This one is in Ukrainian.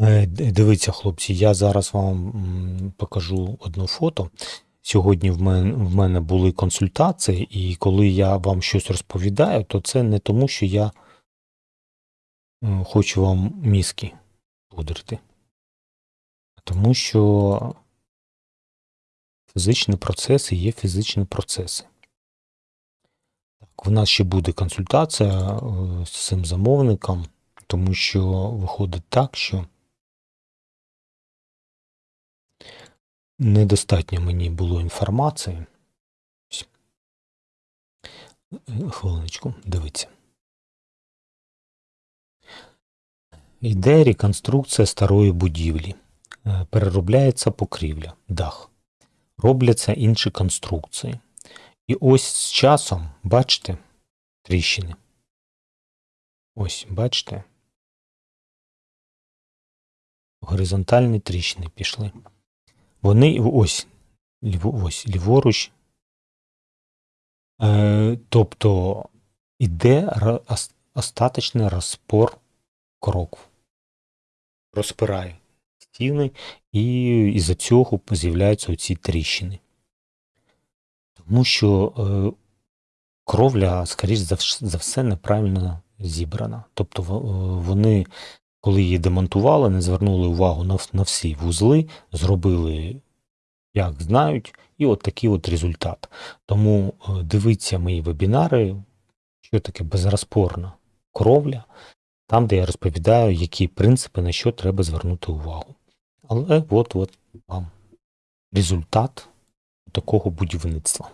Е, Дивіться, хлопці, я зараз вам покажу одне фото. Сьогодні в мене, в мене були консультації, і коли я вам щось розповідаю, то це не тому, що я хочу вам мізки пудрити, а тому що фізичні процеси є фізичні процеси. Так, в нас ще буде консультація е, з цим замовником, тому що виходить так, що недостатньо мені було інформації. Хвилиночку, дивіться. Йде реконструкція старої будівлі. Е, Переробляється покрівля, дах. Робляться інші конструкції. І ось з часом, бачите, тріщини. Ось, бачите. Горизонтальні тріщини пішли. Вони ось, ось ліворуч. Е, тобто іде остаточний розпор кроків. Розпирає стіни, і із-за цього з'являються оці тріщини. Тому що е, кровля, скоріш за, все, неправильно зібрана. Тобто е, вони, коли її демонтували, не звернули увагу на, на всі вузли, зробили, як знають, і от такий от результат. Тому е, дивіться мої вебінари, що таке безрозпорна кровля, там, де я розповідаю, які принципи, на що треба звернути увагу. Але от, от вам результат такого будівництва.